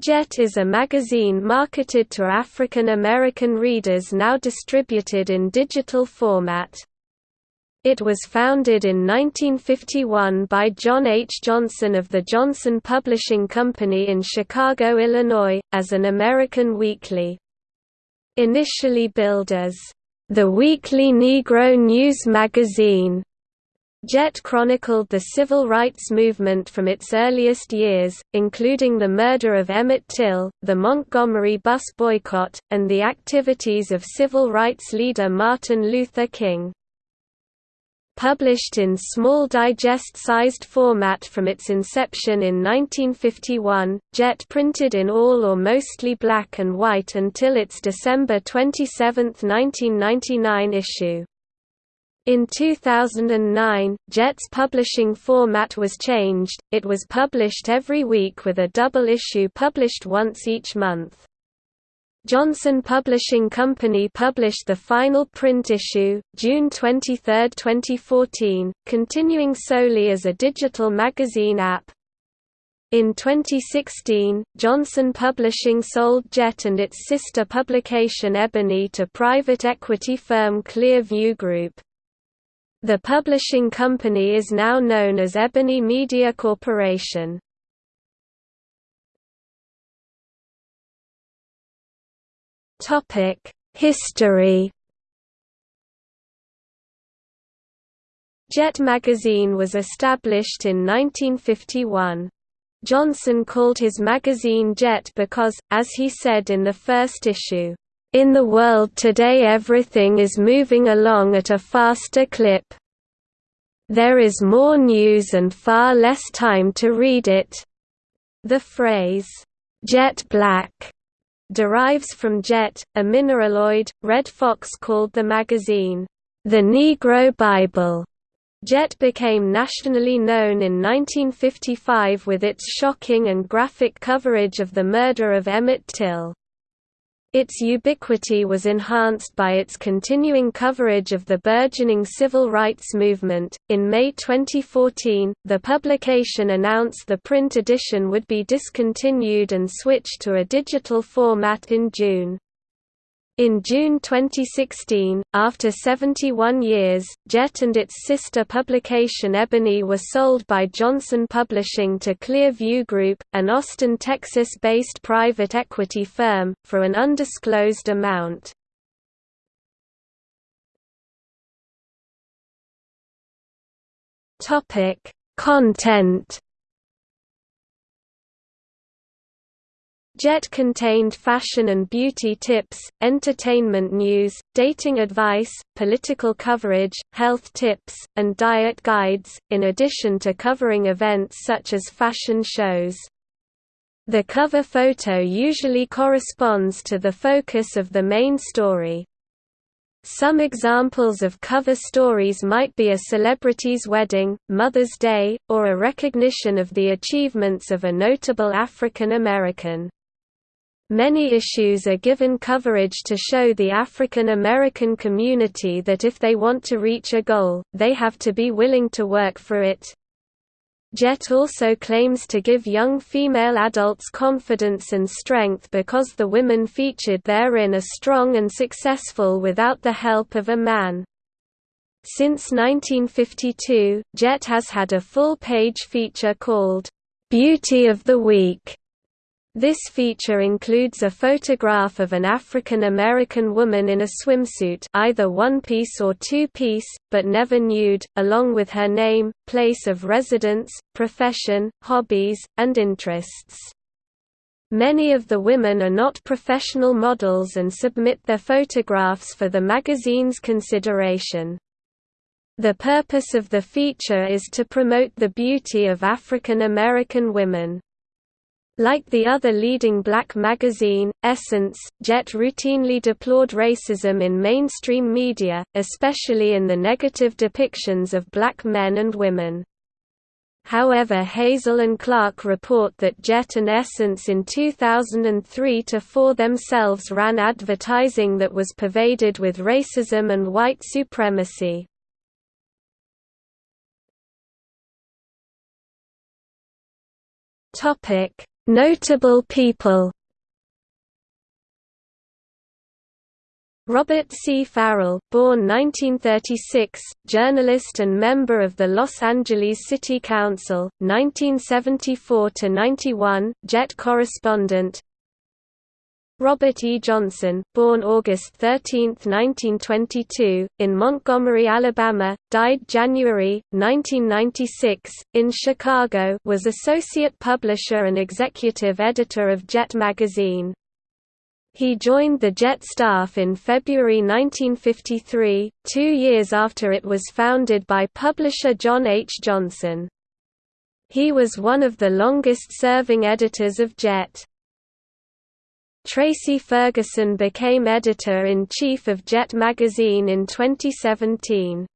Jet is a magazine marketed to African American readers now distributed in digital format. It was founded in 1951 by John H. Johnson of the Johnson Publishing Company in Chicago, Illinois, as an American weekly. Initially billed as the Weekly Negro News Magazine, Jet chronicled the civil rights movement from its earliest years, including the murder of Emmett Till, the Montgomery bus boycott, and the activities of civil rights leader Martin Luther King. Published in small digest-sized format from its inception in 1951, Jet printed in all or mostly black and white until its December 27, 1999 issue. In 2009, JET's publishing format was changed, it was published every week with a double issue published once each month. Johnson Publishing Company published the final print issue, June 23, 2014, continuing solely as a digital magazine app. In 2016, Johnson Publishing sold Jet and its sister publication Ebony to private equity firm Clearview Group. The publishing company is now known as Ebony Media Corporation. History Jet magazine was established in 1951. Johnson called his magazine Jet because, as he said in the first issue, in the world today everything is moving along at a faster clip. There is more news and far less time to read it. The phrase, jet black, derives from jet, a mineraloid. Redd Foxx called the magazine, the Negro Bible. Jet became nationally known in 1955 with its shocking and graphic coverage of the murder of Emmett Till. Its ubiquity was enhanced by its continuing coverage of the burgeoning civil rights movement. In May 2014, the publication announced the print edition would be discontinued and switched to a digital format in June. In June 2016, after 71 years, Jet and its sister publication Ebony were sold by Johnson Publishing to Clearview Group, an Austin, Texas-based private equity firm, for an undisclosed amount. Content Jet contained fashion and beauty tips, entertainment news, dating advice, political coverage, health tips, and diet guides, in addition to covering events such as fashion shows. The cover photo usually corresponds to the focus of the main story. Some examples of cover stories might be a celebrity's wedding, Mother's Day, or a recognition of the achievements of a notable African American. Many issues are given coverage to show the African American community that if they want to reach a goal, they have to be willing to work for it. Jet also claims to give young female adults confidence and strength because the women featured therein are strong and successful without the help of a man. Since 1952, Jet has had a full-page feature called, "'Beauty of the Week' This feature includes a photograph of an African American woman in a swimsuit either one-piece or two-piece, but never nude, along with her name, place of residence, profession, hobbies, and interests. Many of the women are not professional models and submit their photographs for the magazine's consideration. The purpose of the feature is to promote the beauty of African American women. Like the other leading black magazine, Essence, Jet routinely deplored racism in mainstream media, especially in the negative depictions of black men and women. However Hazell and Clarke report that Jet and Essence in 2003–4 themselves ran advertising that was pervaded with racism and white supremacy. Notable people Robert C. Farrell, born 1936, journalist and member of the Los Angeles City Council, 1974–91, JET correspondent Robert E. Johnson, born August 13, 1922, in Montgomery, Alabama, died January, 1996, in Chicago was associate publisher and executive editor of JET magazine. He joined the JET staff in February 1953, two years after it was founded by publisher John H. Johnson. He was one of the longest-serving editors of JET. Tracy Ferguson became editor-in-chief of JET magazine in 2017.